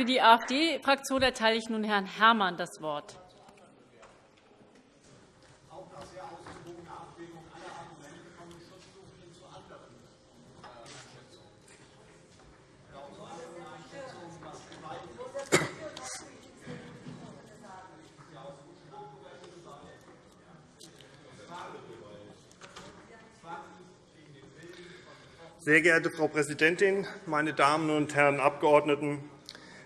Für die AfD-Fraktion erteile ich nun Herrn Herrmann das Wort. Sehr geehrte Frau Präsidentin, meine Damen und Herren Abgeordneten!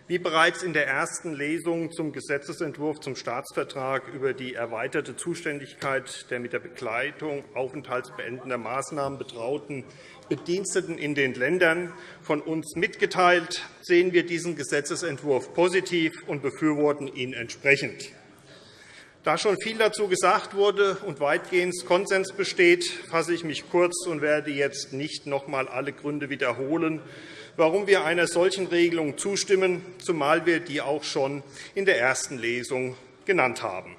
Wie bereits in der ersten Lesung zum Gesetzentwurf zum Staatsvertrag über die erweiterte Zuständigkeit der mit der Begleitung aufenthaltsbeendender Maßnahmen betrauten Bediensteten in den Ländern von uns mitgeteilt, sehen wir diesen Gesetzentwurf positiv und befürworten ihn entsprechend. Da schon viel dazu gesagt wurde und weitgehend Konsens besteht, fasse ich mich kurz und werde jetzt nicht noch einmal alle Gründe wiederholen, warum wir einer solchen Regelung zustimmen, zumal wir die auch schon in der ersten Lesung genannt haben.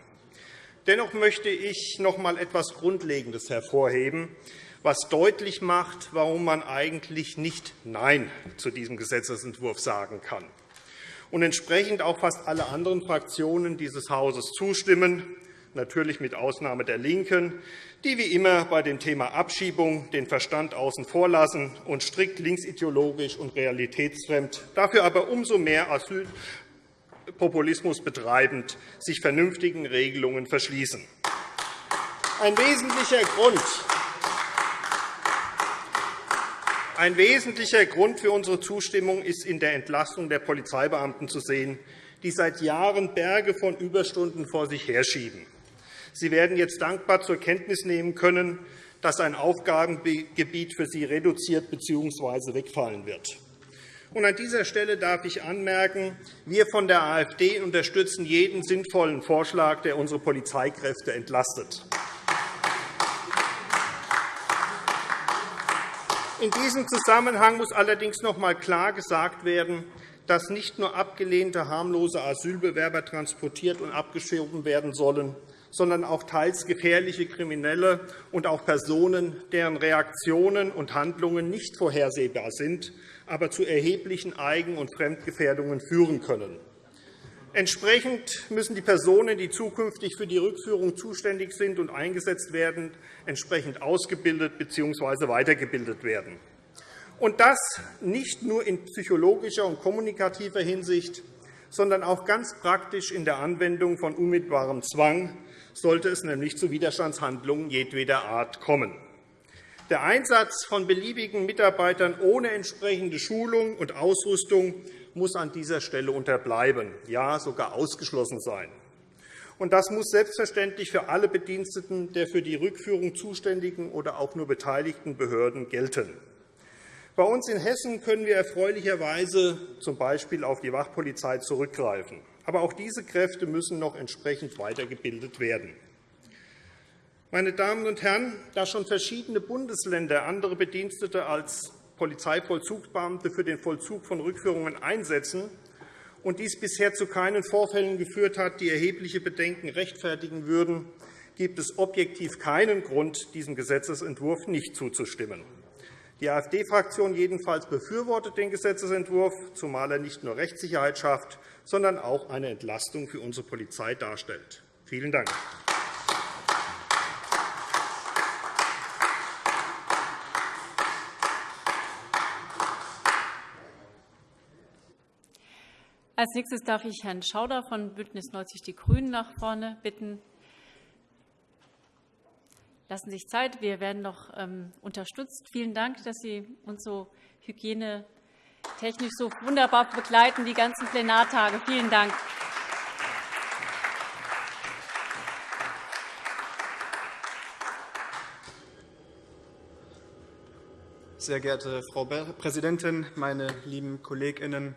Dennoch möchte ich noch einmal etwas Grundlegendes hervorheben, was deutlich macht, warum man eigentlich nicht Nein zu diesem Gesetzentwurf sagen kann und entsprechend auch fast alle anderen Fraktionen dieses Hauses zustimmen, natürlich mit Ausnahme der LINKEN, die wie immer bei dem Thema Abschiebung den Verstand außen vor lassen und strikt linksideologisch und realitätsfremd, dafür aber umso mehr Asylpopulismus betreibend, sich vernünftigen Regelungen verschließen. Ein wesentlicher Grund ein wesentlicher Grund für unsere Zustimmung ist in der Entlastung der Polizeibeamten zu sehen, die seit Jahren Berge von Überstunden vor sich herschieben. Sie werden jetzt dankbar zur Kenntnis nehmen können, dass ein Aufgabengebiet für sie reduziert bzw. wegfallen wird. An dieser Stelle darf ich anmerken, wir von der AfD unterstützen jeden sinnvollen Vorschlag, der unsere Polizeikräfte entlastet. In diesem Zusammenhang muss allerdings noch einmal klar gesagt werden, dass nicht nur abgelehnte harmlose Asylbewerber transportiert und abgeschoben werden sollen, sondern auch teils gefährliche Kriminelle und auch Personen, deren Reaktionen und Handlungen nicht vorhersehbar sind, aber zu erheblichen Eigen- und Fremdgefährdungen führen können. Entsprechend müssen die Personen, die zukünftig für die Rückführung zuständig sind und eingesetzt werden, entsprechend ausgebildet bzw. weitergebildet werden. Und das nicht nur in psychologischer und kommunikativer Hinsicht, sondern auch ganz praktisch in der Anwendung von unmittelbarem Zwang, sollte es nämlich zu Widerstandshandlungen jedweder Art kommen. Der Einsatz von beliebigen Mitarbeitern ohne entsprechende Schulung und Ausrüstung muss an dieser Stelle unterbleiben, ja sogar ausgeschlossen sein. Das muss selbstverständlich für alle Bediensteten der für die Rückführung zuständigen oder auch nur beteiligten Behörden gelten. Bei uns in Hessen können wir erfreulicherweise z.B. auf die Wachpolizei zurückgreifen. Aber auch diese Kräfte müssen noch entsprechend weitergebildet werden. Meine Damen und Herren, da schon verschiedene Bundesländer andere Bedienstete als Polizeivollzugsbeamte für den Vollzug von Rückführungen einsetzen und dies bisher zu keinen Vorfällen geführt hat, die erhebliche Bedenken rechtfertigen würden, gibt es objektiv keinen Grund, diesem Gesetzentwurf nicht zuzustimmen. Die AfD-Fraktion jedenfalls befürwortet den Gesetzentwurf, zumal er nicht nur Rechtssicherheit schafft, sondern auch eine Entlastung für unsere Polizei darstellt. Vielen Dank. Als nächstes darf ich Herrn Schauder von BÜNDNIS 90 die GRÜNEN nach vorne bitten. Lassen sich Zeit. Wir werden noch ähm, unterstützt. Vielen Dank, dass Sie uns so hygienetechnisch so wunderbar begleiten, die ganzen Plenartage. Vielen Dank. Sehr geehrte Frau Präsidentin, meine lieben KollegInnen!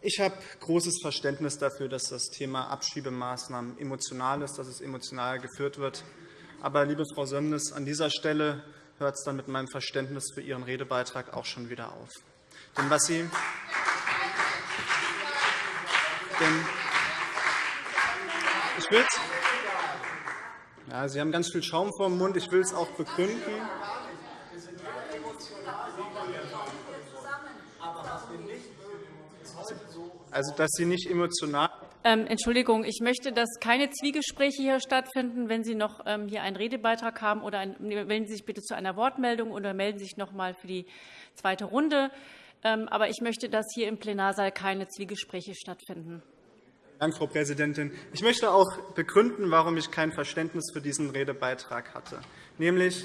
Ich habe großes Verständnis dafür, dass das Thema Abschiebemaßnahmen emotional ist, dass es emotional geführt wird. Aber, liebe Frau Sömnis, an dieser Stelle hört es dann mit meinem Verständnis für Ihren Redebeitrag auch schon wieder auf. Denn was Sie denn ich will's, ja, Sie haben ganz viel Schaum vor dem Mund. Ich will es auch begründen. Also, dass Sie nicht emotional ähm, Entschuldigung, ich möchte, dass keine Zwiegespräche hier stattfinden. Wenn Sie noch ähm, hier einen Redebeitrag haben, oder ein, melden Sie sich bitte zu einer Wortmeldung oder melden Sie sich noch einmal für die zweite Runde. Ähm, aber ich möchte, dass hier im Plenarsaal keine Zwiegespräche stattfinden. Dank, Frau Präsidentin. Ich möchte auch begründen, warum ich kein Verständnis für diesen Redebeitrag hatte. Nämlich,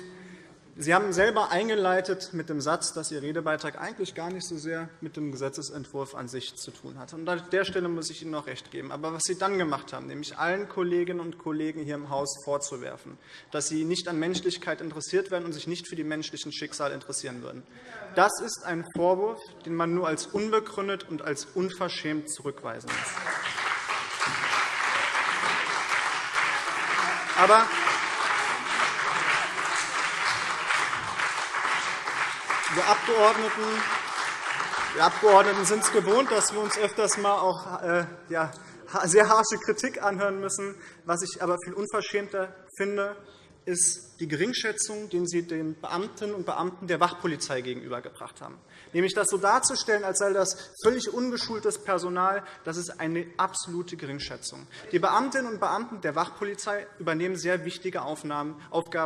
Sie haben selber eingeleitet mit dem Satz, dass Ihr Redebeitrag eigentlich gar nicht so sehr mit dem Gesetzentwurf an sich zu tun hat. Und an der Stelle muss ich Ihnen noch recht geben. Aber was Sie dann gemacht haben, nämlich allen Kolleginnen und Kollegen hier im Haus vorzuwerfen, dass sie nicht an Menschlichkeit interessiert werden und sich nicht für die menschlichen Schicksale interessieren würden, das ist ein Vorwurf, den man nur als unbegründet und als unverschämt zurückweisen muss. Aber Wir Abgeordneten, wir Abgeordneten sind es gewohnt, dass wir uns öfters mal auch äh, ja, sehr harsche Kritik anhören müssen. Was ich aber viel unverschämter finde, ist die Geringschätzung, die Sie den Beamtinnen und Beamten der Wachpolizei gegenübergebracht haben. Nämlich das so darzustellen, als sei das völlig ungeschultes Personal, das ist eine absolute Geringschätzung. Die Beamtinnen und Beamten der Wachpolizei übernehmen sehr wichtige Aufgaben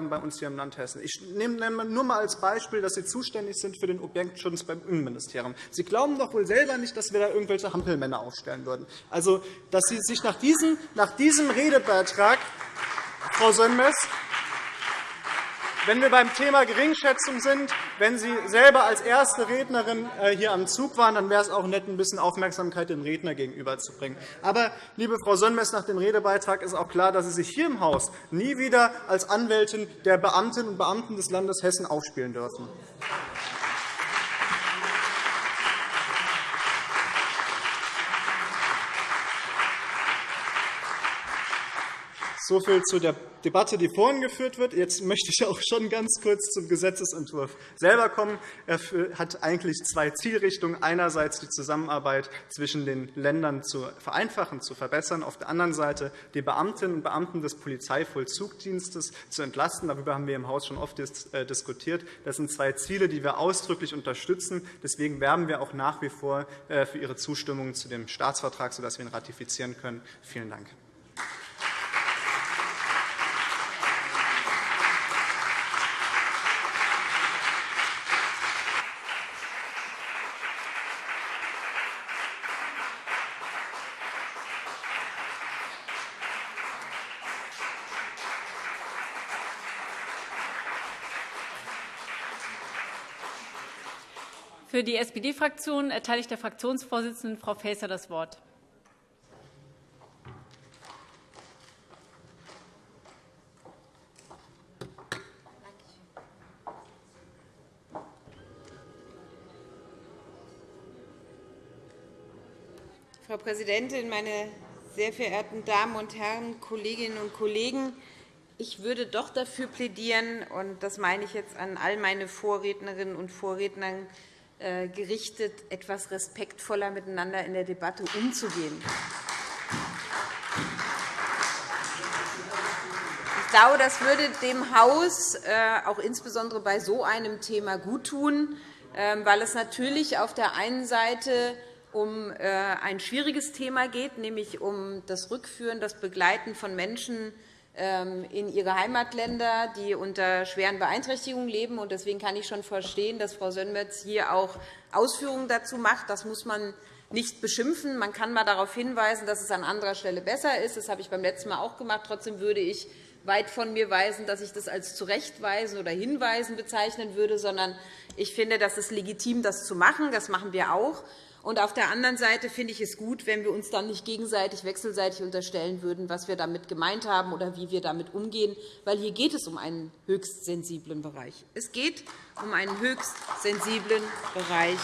bei uns hier im Land Hessen. Ich nehme nur einmal als Beispiel, dass Sie zuständig sind für den Objektschutz beim Innenministerium. Sie glauben doch wohl selber nicht, dass wir da irgendwelche Hampelmänner aufstellen würden. Also, dass Sie sich nach diesem, nach diesem Redebeitrag, Frau Sönmez, wenn wir beim Thema Geringschätzung sind, wenn Sie selber als erste Rednerin äh, hier am Zug waren, dann wäre es auch nett, ein bisschen Aufmerksamkeit dem Redner gegenüberzubringen. Aber, liebe Frau Sönmez, nach dem Redebeitrag ist auch klar, dass Sie sich hier im Haus nie wieder als Anwältin der Beamtinnen und Beamten des Landes Hessen aufspielen dürfen. So viel zu der Debatte, die vorhin geführt wird. Jetzt möchte ich auch schon ganz kurz zum Gesetzentwurf selber kommen. Er hat eigentlich zwei Zielrichtungen. Einerseits die Zusammenarbeit zwischen den Ländern zu vereinfachen, zu verbessern. Auf der anderen Seite die Beamtinnen und Beamten des Polizeivollzugdienstes zu entlasten. Darüber haben wir im Haus schon oft äh, diskutiert. Das sind zwei Ziele, die wir ausdrücklich unterstützen. Deswegen werben wir auch nach wie vor äh, für Ihre Zustimmung zu dem Staatsvertrag, sodass wir ihn ratifizieren können. Vielen Dank. Für die SPD-Fraktion erteile ich der Fraktionsvorsitzenden, Frau Faeser, das Wort. Frau Präsidentin, meine sehr verehrten Damen und Herren, Kolleginnen und Kollegen! Ich würde doch dafür plädieren, und das meine ich jetzt an all meine Vorrednerinnen und Vorredner, gerichtet, etwas respektvoller miteinander in der Debatte umzugehen. Ich glaube, das würde dem Haus äh, auch insbesondere bei so einem Thema guttun, ähm, weil es natürlich auf der einen Seite um äh, ein schwieriges Thema geht, nämlich um das Rückführen, das Begleiten von Menschen in ihre Heimatländer, die unter schweren Beeinträchtigungen leben. Deswegen kann ich schon verstehen, dass Frau Sönmez hier auch Ausführungen dazu macht. Das muss man nicht beschimpfen. Man kann einmal darauf hinweisen, dass es an anderer Stelle besser ist. Das habe ich beim letzten Mal auch gemacht. Trotzdem würde ich weit von mir weisen, dass ich das als Zurechtweisen oder Hinweisen bezeichnen würde, sondern ich finde, das ist legitim, das zu machen. Das machen wir auch. Und auf der anderen Seite finde ich es gut, wenn wir uns dann nicht gegenseitig wechselseitig unterstellen würden, was wir damit gemeint haben oder wie wir damit umgehen, weil hier geht es um einen höchst sensiblen Bereich. Es geht um einen höchst sensiblen Bereich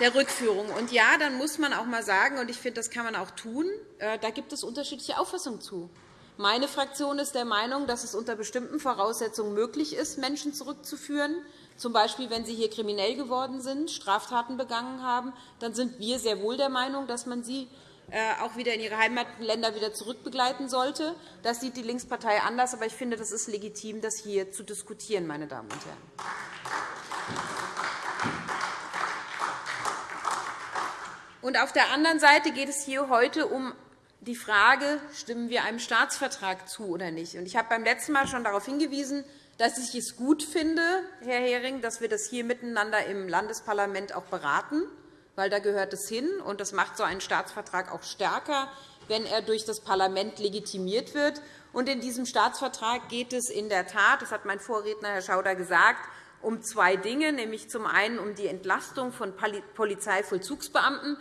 der Rückführung. Und ja, dann muss man auch einmal sagen, und ich finde, das kann man auch tun, äh, da gibt es unterschiedliche Auffassungen zu. Meine Fraktion ist der Meinung, dass es unter bestimmten Voraussetzungen möglich ist, Menschen zurückzuführen. Zum Beispiel, wenn sie hier kriminell geworden sind, Straftaten begangen haben, dann sind wir sehr wohl der Meinung, dass man sie äh, auch wieder in ihre Heimatländer wieder zurückbegleiten sollte. Das sieht die Linkspartei anders, aber ich finde, das ist legitim, das hier zu diskutieren, meine Damen und Herren. Und auf der anderen Seite geht es hier heute um die Frage, stimmen wir einem Staatsvertrag zu oder nicht. Ich habe beim letzten Mal schon darauf hingewiesen, dass ich es gut finde, Herr Hering, dass wir das hier miteinander im Landesparlament auch beraten, weil da gehört es hin. Und das macht so einen Staatsvertrag auch stärker, wenn er durch das Parlament legitimiert wird. Und in diesem Staatsvertrag geht es in der Tat, das hat mein Vorredner Herr Schauder gesagt, um zwei Dinge, nämlich zum einen um die Entlastung von Polizeivollzugsbeamten.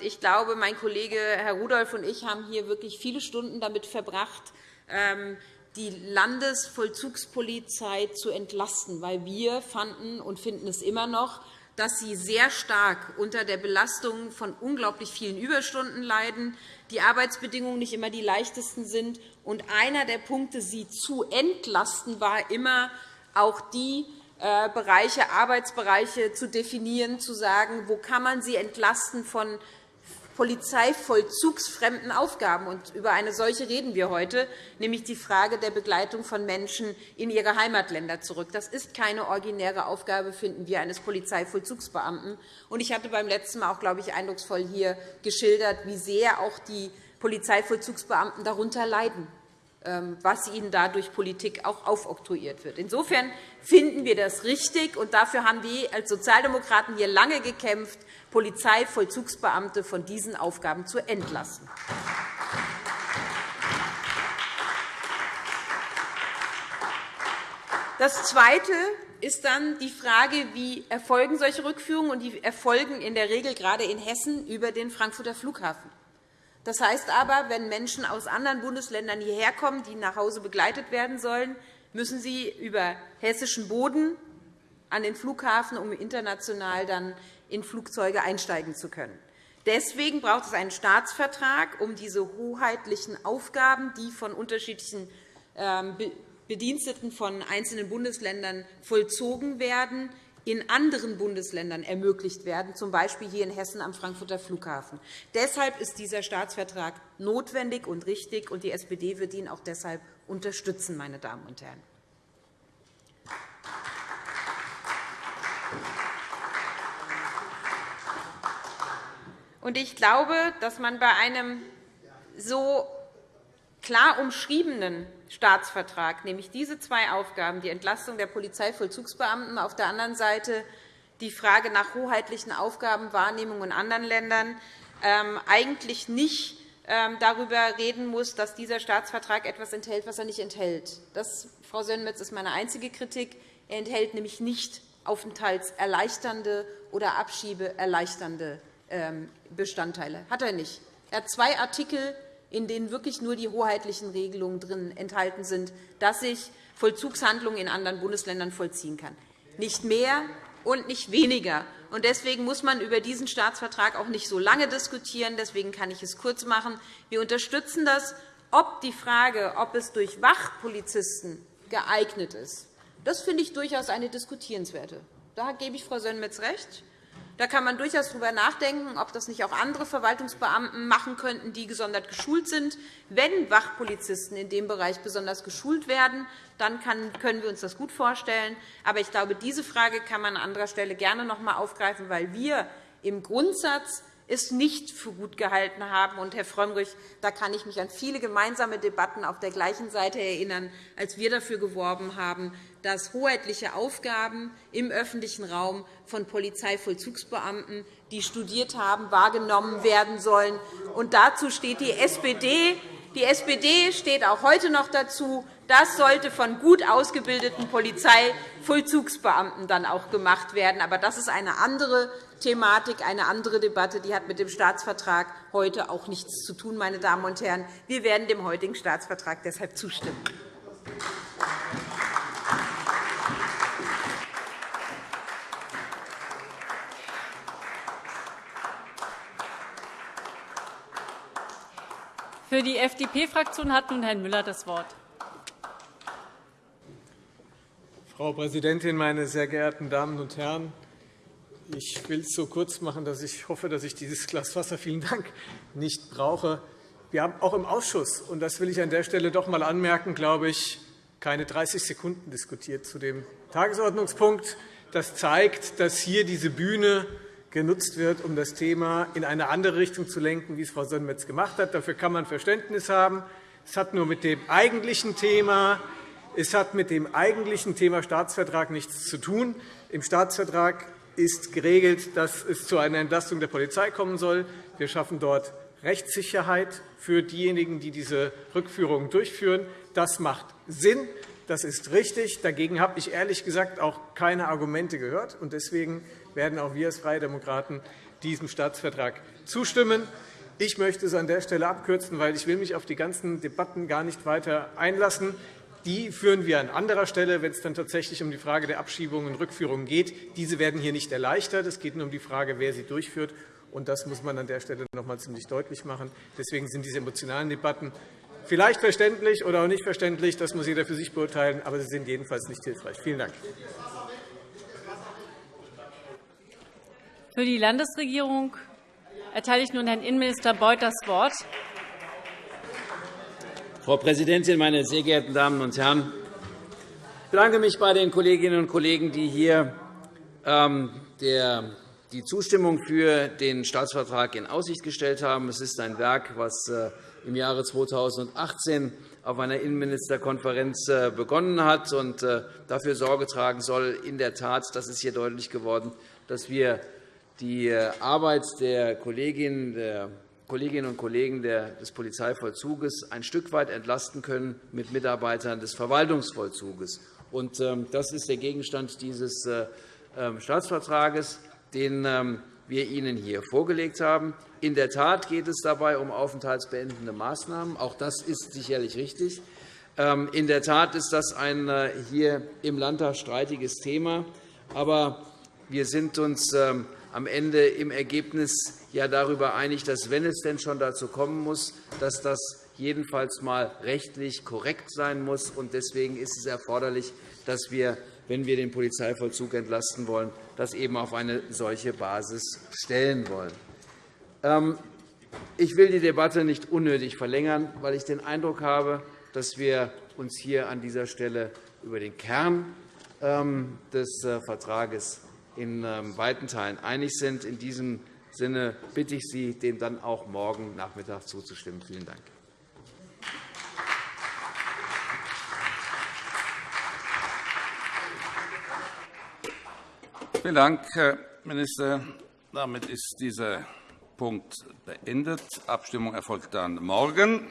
Ich glaube, mein Kollege Herr Rudolph und ich haben hier wirklich viele Stunden damit verbracht, ähm, die Landesvollzugspolizei zu entlasten, weil wir fanden und finden es immer noch, dass sie sehr stark unter der Belastung von unglaublich vielen Überstunden leiden, die Arbeitsbedingungen nicht immer die leichtesten sind. Und einer der Punkte, sie zu entlasten, war immer auch die äh, Bereiche, Arbeitsbereiche zu definieren, zu sagen, wo kann man sie entlasten von polizeivollzugsfremden Aufgaben. Und über eine solche reden wir heute, nämlich die Frage der Begleitung von Menschen in ihre Heimatländer zurück. Das ist keine originäre Aufgabe, finden wir, eines Polizeivollzugsbeamten. Und ich hatte beim letzten Mal auch, glaube ich, eindrucksvoll hier geschildert, wie sehr auch die Polizeivollzugsbeamten darunter leiden was ihnen da durch Politik auch aufoktroyiert wird. Insofern finden wir das richtig, und dafür haben wir als Sozialdemokraten hier lange gekämpft, Polizeivollzugsbeamte von diesen Aufgaben zu entlassen. Das Zweite ist dann die Frage, wie erfolgen solche Rückführungen, und die erfolgen in der Regel gerade in Hessen über den Frankfurter Flughafen. Das heißt aber, wenn Menschen aus anderen Bundesländern hierher kommen, die nach Hause begleitet werden sollen, müssen sie über hessischen Boden an den Flughafen, um international dann in Flugzeuge einsteigen zu können. Deswegen braucht es einen Staatsvertrag, um diese hoheitlichen Aufgaben, die von unterschiedlichen ähm, Bediensteten von einzelnen Bundesländern vollzogen werden, in anderen Bundesländern ermöglicht werden, z. B. hier in Hessen am Frankfurter Flughafen. Deshalb ist dieser Staatsvertrag notwendig und richtig, und die SPD wird ihn auch deshalb unterstützen. Meine Damen und Herren. Ich glaube, dass man bei einem so klar umschriebenen Staatsvertrag, nämlich diese zwei Aufgaben, die Entlastung der Polizeivollzugsbeamten, auf der anderen Seite die Frage nach hoheitlichen Aufgabenwahrnehmung in anderen Ländern, ähm, eigentlich nicht ähm, darüber reden muss, dass dieser Staatsvertrag etwas enthält, was er nicht enthält. Das, Frau Sönmez, ist meine einzige Kritik. Er enthält nämlich nicht aufenthaltserleichternde oder abschiebeerleichternde ähm, Bestandteile. Hat er nicht. Er hat zwei Artikel, in denen wirklich nur die hoheitlichen Regelungen drin enthalten sind, dass ich Vollzugshandlungen in anderen Bundesländern vollziehen kann. Nicht mehr und nicht weniger. Deswegen muss man über diesen Staatsvertrag auch nicht so lange diskutieren. Deswegen kann ich es kurz machen. Wir unterstützen das. Ob die Frage, ob es durch Wachpolizisten geeignet ist, das finde ich durchaus eine diskutierenswerte. Da gebe ich Frau Sönmez recht. Da kann man durchaus darüber nachdenken, ob das nicht auch andere Verwaltungsbeamten machen könnten, die gesondert geschult sind. Wenn Wachpolizisten in dem Bereich besonders geschult werden, dann können wir uns das gut vorstellen. Aber ich glaube, diese Frage kann man an anderer Stelle gerne noch einmal aufgreifen, weil wir im Grundsatz es nicht für gut gehalten haben. Und, Herr Frömmrich, da kann ich mich an viele gemeinsame Debatten auf der gleichen Seite erinnern, als wir dafür geworben haben, dass hoheitliche Aufgaben im öffentlichen Raum von Polizeivollzugsbeamten, die studiert haben, wahrgenommen werden sollen. Und dazu steht die SPD. Die SPD steht auch heute noch dazu. Das sollte von gut ausgebildeten Polizeivollzugsbeamten dann auch gemacht werden. Aber das ist eine andere Thematik, eine andere Debatte. Die hat mit dem Staatsvertrag heute auch nichts zu tun. Meine Damen und Herren. Wir werden dem heutigen Staatsvertrag deshalb zustimmen. Für die FDP-Fraktion hat nun Herr Müller das Wort. Frau Präsidentin, meine sehr geehrten Damen und Herren! Ich will es so kurz machen, dass ich hoffe, dass ich dieses Glas Wasser vielen Dank nicht brauche. Wir haben auch im Ausschuss, und das will ich an der Stelle doch einmal anmerken, glaube ich, keine 30 Sekunden diskutiert zu dem Tagesordnungspunkt. Das zeigt, dass hier diese Bühne genutzt wird, um das Thema in eine andere Richtung zu lenken, wie es Frau Sonnmetz gemacht hat. Dafür kann man Verständnis haben. Es hat nur mit dem eigentlichen Thema, es hat mit dem eigentlichen Thema Staatsvertrag nichts zu tun. Im Staatsvertrag ist geregelt, dass es zu einer Entlastung der Polizei kommen soll. Wir schaffen dort Rechtssicherheit für diejenigen, die diese Rückführungen durchführen. Das macht Sinn. Das ist richtig. Dagegen habe ich ehrlich gesagt auch keine Argumente gehört. Deswegen werden auch wir als Freie Demokraten diesem Staatsvertrag zustimmen. Ich möchte es an der Stelle abkürzen, weil ich will mich auf die ganzen Debatten gar nicht weiter einlassen. Die führen wir an anderer Stelle, wenn es dann tatsächlich um die Frage der Abschiebungen und Rückführungen geht. Diese werden hier nicht erleichtert. Es geht nur um die Frage, wer sie durchführt. Und das muss man an der Stelle noch einmal ziemlich deutlich machen. Deswegen sind diese emotionalen Debatten Vielleicht verständlich oder auch nicht verständlich, das muss jeder für sich beurteilen, aber sie sind jedenfalls nicht hilfreich. Vielen Dank. Für die Landesregierung erteile ich nun Herrn Innenminister Beuth das Wort. Frau Präsidentin, meine sehr geehrten Damen und Herren! Ich bedanke mich bei den Kolleginnen und Kollegen, die hier ähm, die Zustimmung für den Staatsvertrag in Aussicht gestellt haben. Es ist ein Werk, das äh, im Jahre 2018 auf einer Innenministerkonferenz äh, begonnen hat und äh, dafür Sorge tragen soll, in der Tat, das ist hier deutlich geworden, dass wir die Arbeit der Kolleginnen, der Kolleginnen und Kollegen des Polizeivollzuges ein Stück weit entlasten können mit Mitarbeitern des Verwaltungsvollzuges. Ähm, das ist der Gegenstand dieses ähm, Staatsvertrags, den ähm, wir Ihnen hier vorgelegt haben. In der Tat geht es dabei um aufenthaltsbeendende Maßnahmen. Auch das ist sicherlich richtig. In der Tat ist das ein äh, hier im Landtag streitiges Thema. Aber wir sind uns am Ende im Ergebnis ja darüber einig, dass, wenn es denn schon dazu kommen muss, dass das jedenfalls einmal rechtlich korrekt sein muss. Deswegen ist es erforderlich, dass wir wenn wir den Polizeivollzug entlasten wollen, das eben auf eine solche Basis stellen wollen. Ähm, ich will die Debatte nicht unnötig verlängern, weil ich den Eindruck habe, dass wir uns hier an dieser Stelle über den Kern ähm, des äh, Vertrags in ähm, weiten Teilen einig sind. In diesem Sinne bitte ich Sie, dem dann auch morgen Nachmittag zuzustimmen. Vielen Dank. Vielen Dank, Herr Minister. Damit ist dieser Punkt beendet. Die Abstimmung erfolgt dann morgen.